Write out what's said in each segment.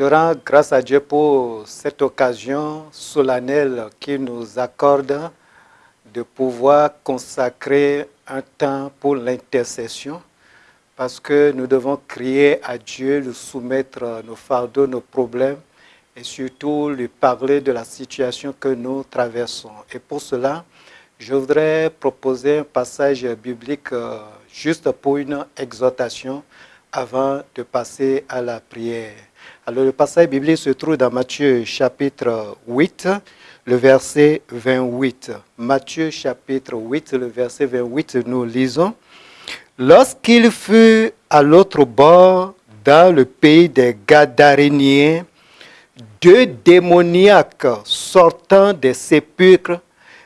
Je rends grâce à Dieu pour cette occasion solennelle qu'il nous accorde de pouvoir consacrer un temps pour l'intercession parce que nous devons crier à Dieu, lui soumettre nos fardeaux, nos problèmes et surtout lui parler de la situation que nous traversons. Et pour cela, je voudrais proposer un passage biblique euh, juste pour une exhortation avant de passer à la prière. Alors le passage biblique se trouve dans Matthieu chapitre 8, le verset 28. Matthieu chapitre 8, le verset 28, nous lisons. Lorsqu'il fut à l'autre bord, dans le pays des Gadaréniens, deux démoniaques sortant des sépulcres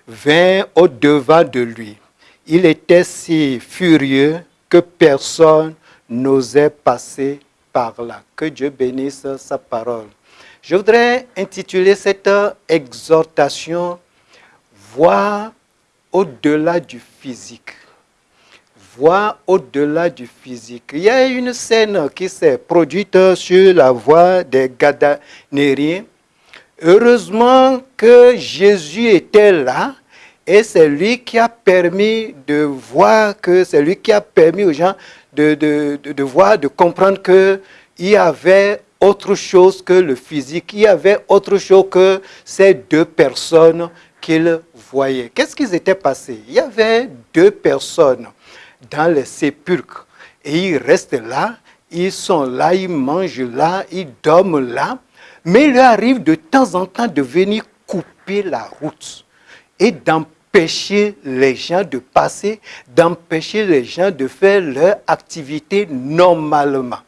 vinrent au-devant de lui. Il était si furieux que personne n'osait passer par là. Que Dieu bénisse sa parole. Je voudrais intituler cette exhortation Voir au-delà du physique. Voir au-delà du physique. Il y a une scène qui s'est produite sur la voie des Gadanériens. Heureusement que Jésus était là et c'est lui qui a permis de voir que c'est lui qui a permis aux gens de, de, de, voir, de comprendre qu'il y avait autre chose que le physique, il y avait autre chose que ces deux personnes qu'il voyait. Qu'est-ce qui s'était passé Il y avait deux personnes dans les sépulcres et ils restent là, ils sont là, ils mangent là, ils dorment là, mais il leur arrive de temps en temps de venir couper la route et d'empêcher les gens de passer, d'empêcher les gens de faire leur activité normalement.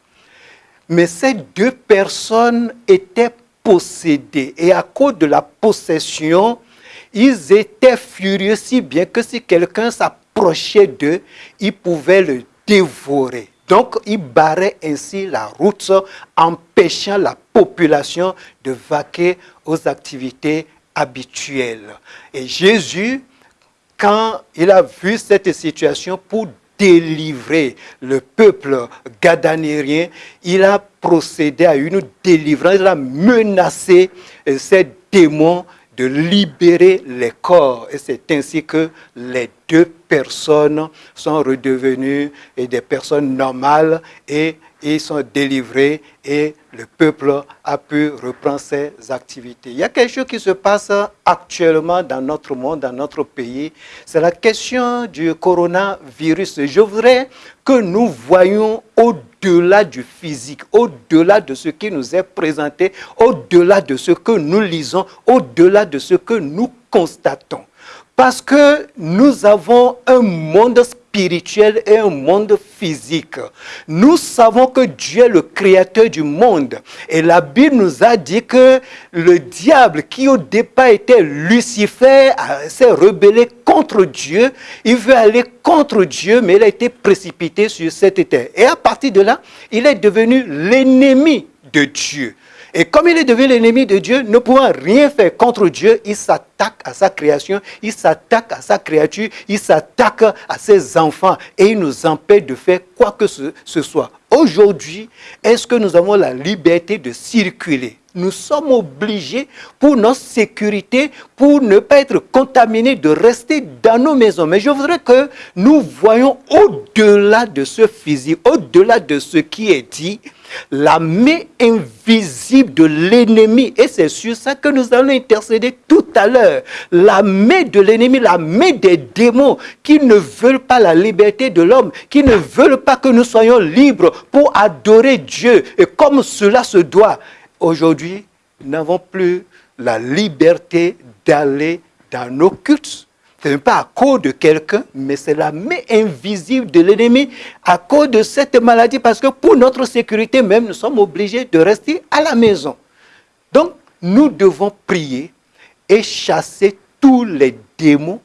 Mais ces deux personnes étaient possédées et à cause de la possession, ils étaient furieux si bien que si quelqu'un s'approchait d'eux, ils pouvaient le dévorer. Donc, ils barraient ainsi la route, empêchant la population de vaquer aux activités habituelles. Et Jésus, quand il a vu cette situation, pour délivrer le peuple gadanérien, il a procédé à une délivrance, il a menacé euh, ces démons de libérer les corps. Et c'est ainsi que les deux personnes sont redevenues des personnes normales et ils sont délivrés et le peuple a pu reprendre ses activités. Il y a quelque chose qui se passe actuellement dans notre monde, dans notre pays. C'est la question du coronavirus. Je voudrais que nous voyions au-delà du physique, au-delà de ce qui nous est présenté, au-delà de ce que nous lisons, au-delà de ce que nous constatons. Parce que nous avons un monde spirituel et un monde physique. Nous savons que Dieu est le créateur du monde. Et la Bible nous a dit que le diable, qui au départ était Lucifer, s'est rebellé contre Dieu. Il veut aller contre Dieu, mais il a été précipité sur cette terre. Et à partir de là, il est devenu l'ennemi de Dieu. Et comme il est devenu l'ennemi de Dieu, ne pouvant rien faire contre Dieu, il s'attaque à sa création, il s'attaque à sa créature, il s'attaque à ses enfants et il nous empêche de faire quoi que ce, soit. Aujourd'hui, est-ce que nous avons la liberté de circuler? Nous sommes obligés, pour notre sécurité, pour ne pas être contaminés, de rester dans nos maisons. Mais je voudrais que nous voyons au-delà de ce physique, au-delà de ce qui est dit, la main invisible de l'ennemi. Et c'est sur ça que nous allons intercéder tout à l'heure. La main de l'ennemi, la main des démons qui ne veulent pas la liberté de l'homme, qui ne veulent pas que nous soyons libres pour adorer Dieu. Et comme cela se doit, aujourd'hui, nous n'avons plus la liberté d'aller dans nos cultes. Ce n'est pas à cause de quelqu'un, mais c'est la main invisible de l'ennemi à cause de cette maladie, parce que pour notre sécurité même, nous sommes obligés de rester à la maison. Donc, nous devons prier et chasser tous les démons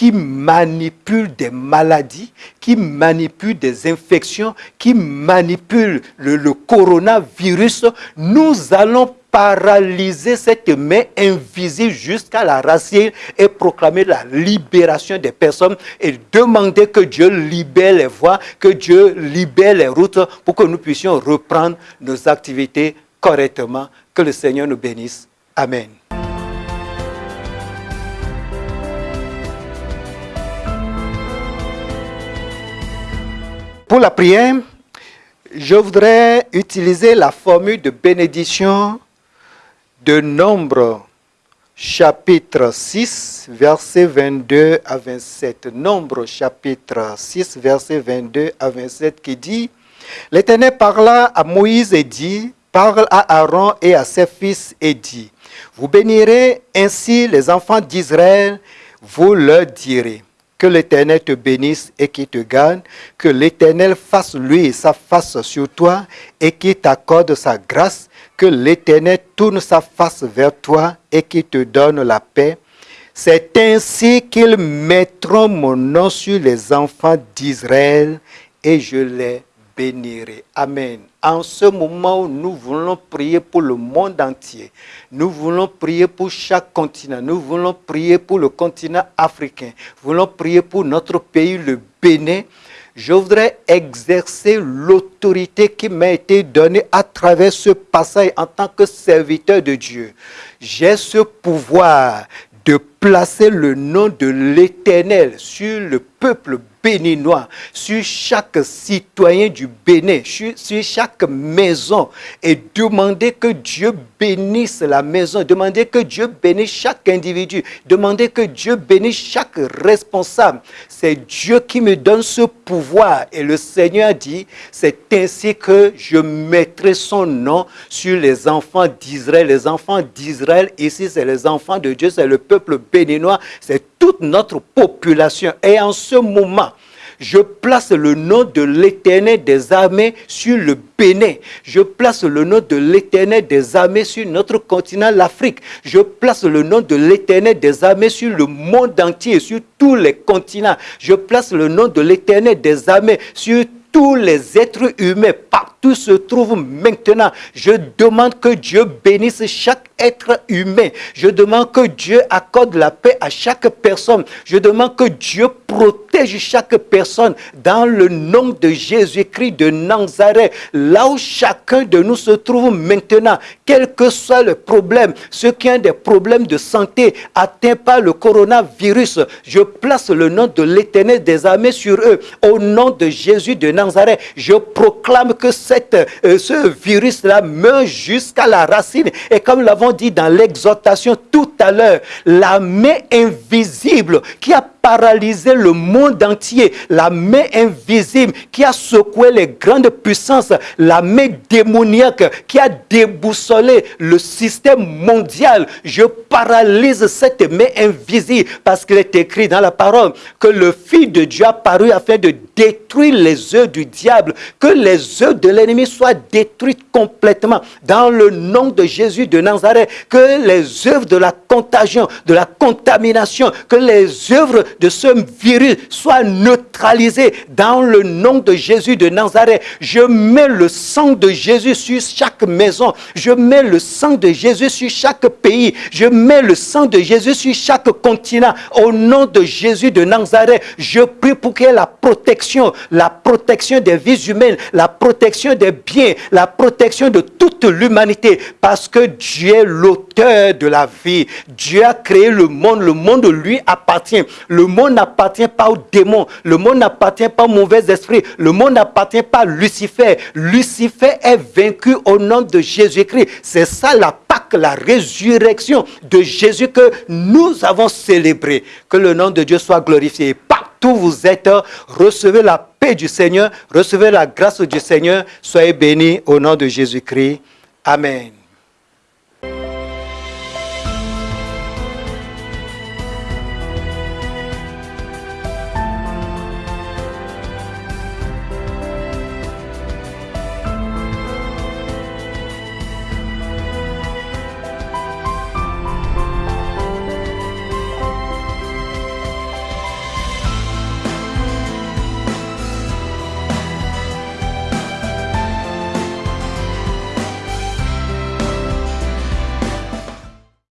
qui manipulent des maladies, qui manipulent des infections, qui manipulent le, le coronavirus. Nous allons paralyser cette main invisible jusqu'à la racine et proclamer la libération des personnes et demander que Dieu libère les voies, que Dieu libère les routes pour que nous puissions reprendre nos activités correctement. Que le Seigneur nous bénisse. Amen. Pour la prière, je voudrais utiliser la formule de bénédiction de Nombre chapitre 6, verset 22 à 27. Nombre chapitre 6, verset 22 à 27 qui dit, L'Éternel parla à Moïse et dit, parle à Aaron et à ses fils et dit, Vous bénirez ainsi les enfants d'Israël, vous leur direz que l'Éternel te bénisse et qu'il te garde, que l'Éternel fasse lui sa face sur toi et qu'il t'accorde sa grâce, que l'Éternel tourne sa face vers toi et qu'il te donne la paix. C'est ainsi qu'ils mettront mon nom sur les enfants d'Israël et je les bénirai. Amen. En ce moment où nous voulons prier pour le monde entier, nous voulons prier pour chaque continent, nous voulons prier pour le continent africain, nous voulons prier pour notre pays, le Bénin, je voudrais exercer l'autorité qui m'a été donnée à travers ce passage en tant que serviteur de Dieu. J'ai ce pouvoir de placer le nom de l'Éternel sur le peuple béninois, sur chaque citoyen du Bénin, sur, chaque maison et demander que Dieu bénisse la maison, demander que Dieu bénisse chaque individu, demander que Dieu bénisse chaque responsable. C'est Dieu qui me donne ce pouvoir et le Seigneur dit, c'est ainsi que je mettrai son nom sur les enfants d'Israël. Les enfants d'Israël, ici, c'est les enfants de Dieu, c'est le peuple béninois, c'est toute notre population. Et en ce moment, je place le nom de l'éternel des armées sur le Bénin. Je place le nom de l'éternel des armées sur notre continent, l'Afrique. Je place le nom de l'éternel des armées sur le monde entier, sur tous les continents. Je place le nom de l'éternel des armées sur tous les êtres humains, se trouvent maintenant. Je demande que Dieu bénisse chaque être humain. Je demande que Dieu accorde la paix à chaque personne. Je demande que Dieu protège chaque personne dans le nom de Jésus-Christ de Nazareth. Là où chacun de nous se trouve maintenant, quel que soit le problème, ceux qui ont des problèmes de santé atteints par le coronavirus, je place le nom de l'éternel des armées sur eux. Au nom de Jésus de Nazareth, je proclame que euh, ce virus-là meurt jusqu'à la racine. Et comme l'avons dit dans l'exhortation tout à l'heure, la main invisible qui a paralysé le monde entier, la main invisible qui a secoué les grandes puissances, la main démoniaque qui a déboussolé le système mondial. Je paralyse cette main invisible parce qu'il est écrit dans la parole que le Fils de Dieu a paru afin de détruire les œuvres du diable, que les œuvres de l'ennemi soient détruites complètement dans le nom de Jésus de Nazareth, que les œuvres de la contagion, de la contamination, que les œuvres de ce virus soit neutralisé dans le nom de Jésus de Nazareth. Je mets le sang de Jésus sur chaque maison. Je mets le sang de Jésus sur chaque pays. Je mets le sang de Jésus sur chaque continent. Au nom de Jésus de Nazareth, je prie pour qu'il y ait la protection, la protection des vies humaines, la protection des biens, la protection de toute l'humanité. Parce que Dieu est l'auteur de la vie. Dieu a créé le monde. Le monde lui appartient. Monde n'appartient pas aux démons. Le monde n'appartient pas aux mauvais esprits. Le monde n'appartient pas à Lucifer. Lucifer est vaincu au nom de Jésus-Christ. C'est ça la Pâque, la résurrection de Jésus que nous avons célébré. Que le nom de Dieu soit glorifié. Partout où vous êtes, recevez la paix du Seigneur, recevez la grâce du Seigneur. Soyez bénis au nom de Jésus-Christ. Amen.